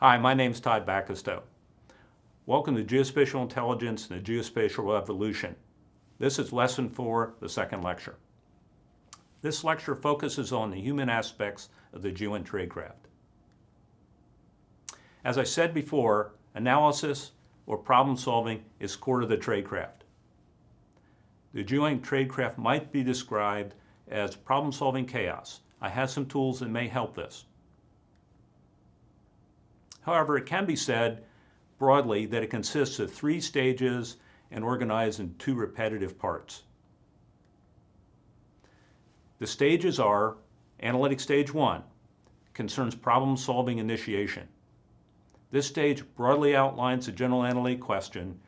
Hi, my name is Todd Bacastow. Welcome to Geospatial Intelligence and the Geospatial Revolution. This is lesson four, the second lecture. This lecture focuses on the human aspects of the GeoInt tradecraft. As I said before, analysis or problem solving is core to the tradecraft. The GeoInt tradecraft might be described as problem solving chaos. I have some tools that may help this. However, it can be said broadly that it consists of three stages and organized in two repetitive parts. The stages are Analytic Stage 1, concerns problem-solving initiation. This stage broadly outlines the general analytic question,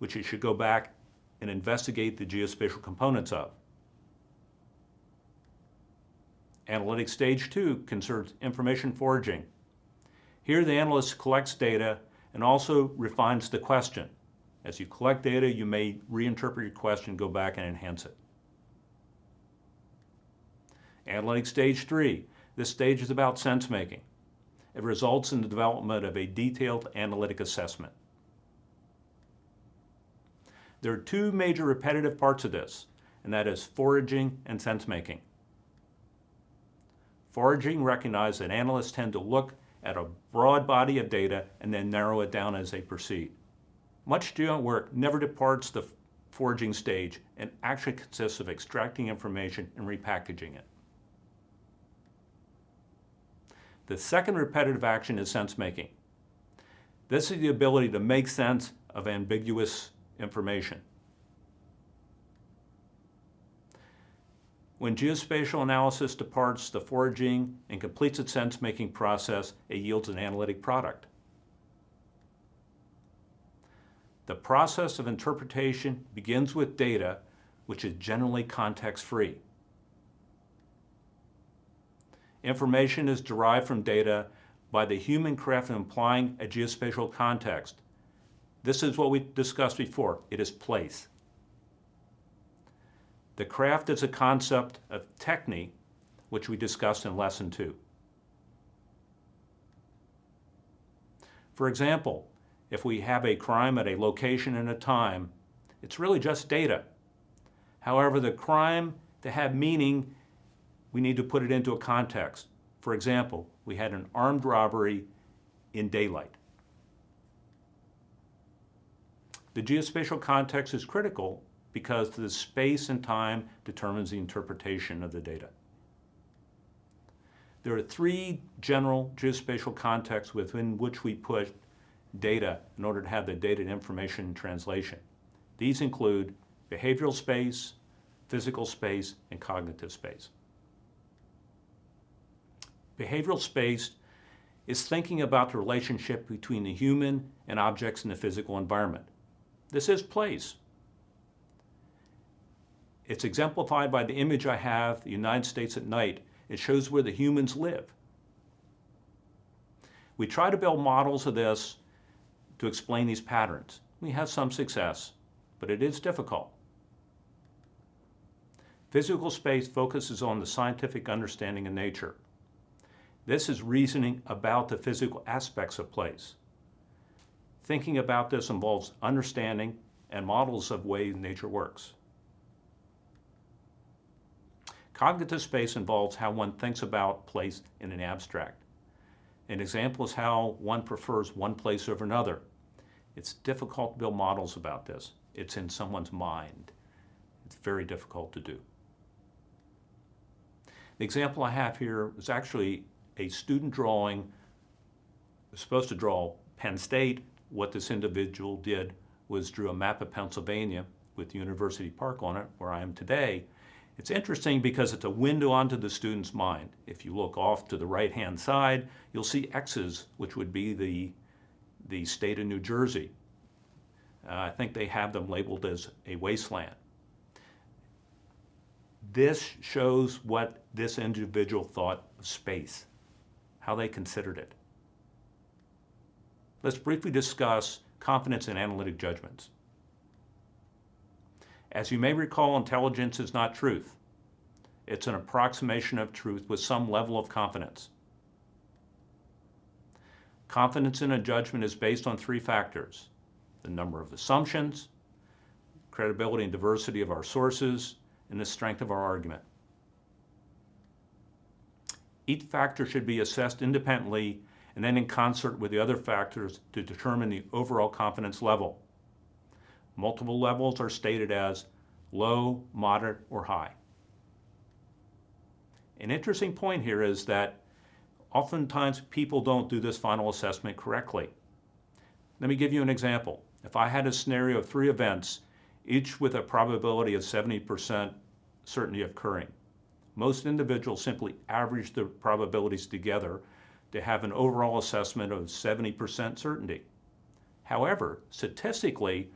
which you should go back and investigate the geospatial components of. Analytic Stage 2 concerns information foraging. Here the analyst collects data and also refines the question. As you collect data, you may reinterpret your question, go back and enhance it. Analytic Stage 3. This stage is about sense making. It results in the development of a detailed analytic assessment. There are two major repetitive parts of this, and that is foraging and sense making. Foraging recognizes that analysts tend to look at a broad body of data and then narrow it down as they proceed. Much GeoInt work never departs the foraging stage and actually consists of extracting information and repackaging it. The second repetitive action is sense making. This is the ability to make sense of ambiguous information. When geospatial analysis departs the foraging and completes its sense-making process, it yields an analytic product. The process of interpretation begins with data, which is generally context-free. Information is derived from data by the human craft of implying a geospatial context. This is what we discussed before. It is place. The craft is a concept of technique, which we discussed in lesson two. For example, if we have a crime at a location and a time, it's really just data. However, the crime to have meaning, we need to put it into a context. For example, we had an armed robbery in daylight. The geospatial context is critical because the space and time determines the interpretation of the data. There are three general geospatial contexts within which we put data in order to have the data and information translation. These include behavioral space, physical space, and cognitive space. Behavioral space is thinking about the relationship between the human and objects in the physical environment. This is place. It's exemplified by the image I have, the United States at night. It shows where the humans live. We try to build models of this to explain these patterns. We have some success, but it is difficult. Physical space focuses on the scientific understanding of nature. This is reasoning about the physical aspects of place. Thinking about this involves understanding and models of ways nature works. Cognitive space involves how one thinks about place in an abstract. An example is how one prefers one place over another. It's difficult to build models about this. It's in someone's mind. It's very difficult to do. The example I have here is actually a student drawing, supposed to draw Penn State. What this individual did was drew a map of Pennsylvania with University Park on it, where I am today, it's interesting because it's a window onto the student's mind. If you look off to the right-hand side, you'll see X's, which would be the, the state of New Jersey. Uh, I think they have them labeled as a wasteland. This shows what this individual thought of space, how they considered it. Let's briefly discuss confidence in analytic judgments. As you may recall, intelligence is not truth. It's an approximation of truth with some level of confidence. Confidence in a judgment is based on three factors the number of assumptions, credibility and diversity of our sources, and the strength of our argument. Each factor should be assessed independently and then in concert with the other factors to determine the overall confidence level. Multiple levels are stated as low, moderate, or high. An interesting point here is that oftentimes people don't do this final assessment correctly. Let me give you an example. If I had a scenario of three events, each with a probability of 70% certainty occurring, most individuals simply average the probabilities together to have an overall assessment of 70% certainty. However, statistically,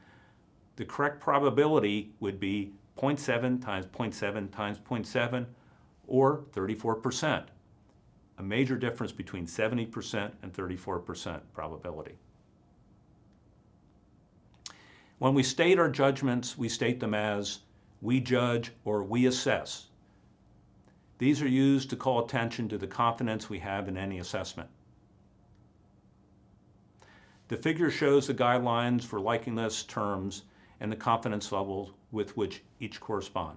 the correct probability would be 0.7 times 0.7 times 0.7 or 34%, a major difference between 70% and 34% probability. When we state our judgments, we state them as we judge or we assess. These are used to call attention to the confidence we have in any assessment. The figure shows the guidelines for likeness terms and the confidence levels with which each correspond.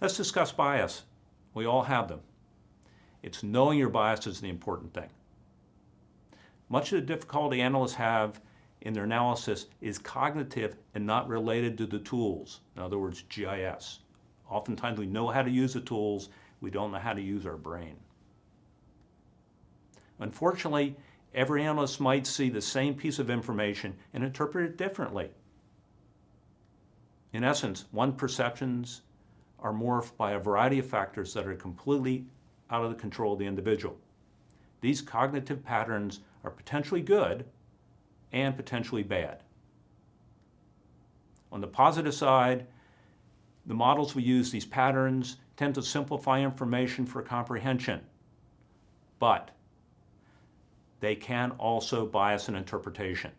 Let's discuss bias. We all have them. It's knowing your bias is the important thing. Much of the difficulty analysts have in their analysis is cognitive and not related to the tools. In other words, GIS. Oftentimes we know how to use the tools, we don't know how to use our brain. Unfortunately, every analyst might see the same piece of information and interpret it differently. In essence, one perceptions are morphed by a variety of factors that are completely out of the control of the individual. These cognitive patterns are potentially good and potentially bad. On the positive side, the models we use, these patterns, tend to simplify information for comprehension, but they can also bias an interpretation.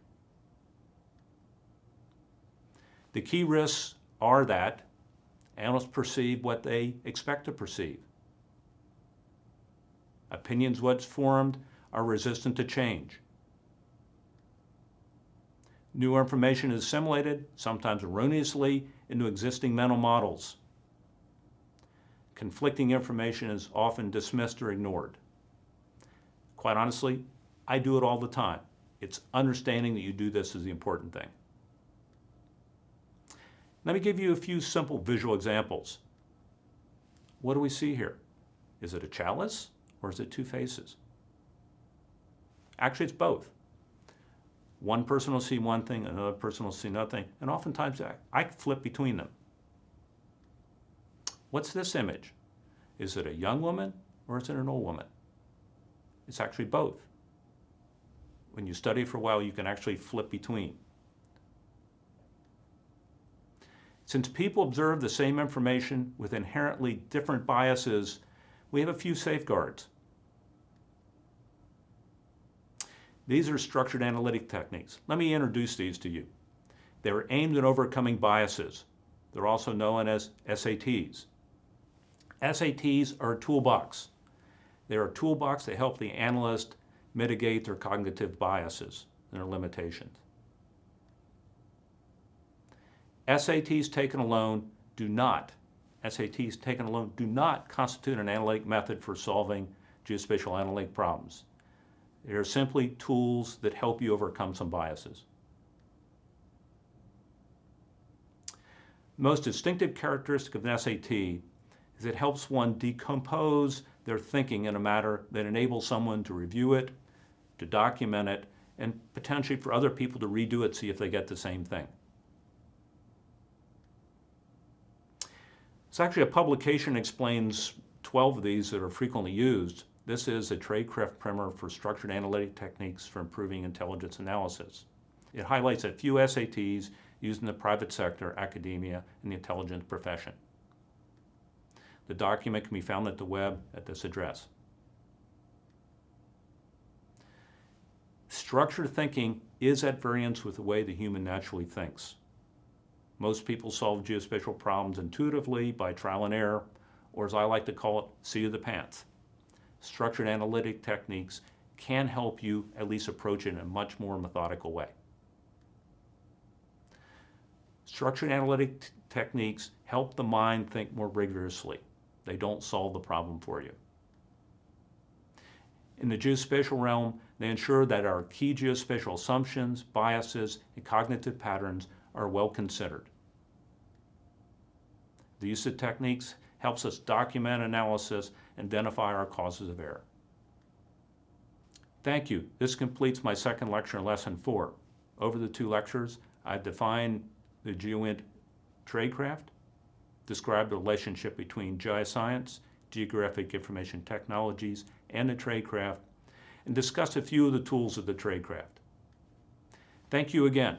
The key risks are that analysts perceive what they expect to perceive. Opinions once formed are resistant to change. New information is assimilated, sometimes erroneously, into existing mental models. Conflicting information is often dismissed or ignored. Quite honestly, I do it all the time. It's understanding that you do this is the important thing. Let me give you a few simple visual examples. What do we see here? Is it a chalice or is it two faces? Actually, it's both. One person will see one thing, another person will see another thing, and oftentimes I, I flip between them. What's this image? Is it a young woman or is it an old woman? It's actually both. When you study for a while, you can actually flip between. Since people observe the same information with inherently different biases, we have a few safeguards. These are structured analytic techniques. Let me introduce these to you. They are aimed at overcoming biases. They're also known as SATs. SATs are a toolbox. They're a toolbox that help the analyst mitigate their cognitive biases and their limitations. SATs taken alone do not, SATs taken alone do not constitute an analytic method for solving geospatial analytic problems. They are simply tools that help you overcome some biases. Most distinctive characteristic of an SAT is it helps one decompose their thinking in a manner that enables someone to review it, to document it, and potentially for other people to redo it, see if they get the same thing. It's actually a publication explains 12 of these that are frequently used. This is a Tradecraft primer for structured analytic techniques for improving intelligence analysis. It highlights a few SATs used in the private sector, academia, and the intelligence profession. The document can be found at the web at this address. Structured thinking is at variance with the way the human naturally thinks. Most people solve geospatial problems intuitively by trial and error, or as I like to call it, seat of the pants. structured analytic techniques can help you at least approach it in a much more methodical way. Structured analytic techniques help the mind think more rigorously. They don't solve the problem for you. In the geospatial realm, they ensure that our key geospatial assumptions, biases, and cognitive patterns are well considered. The use of techniques helps us document analysis and identify our causes of error. Thank you. This completes my second lecture in Lesson 4. Over the two lectures, I've defined the GeoInt tradecraft, described the relationship between geoscience, geographic information technologies, and the tradecraft, and discuss a few of the tools of the tradecraft. Thank you again.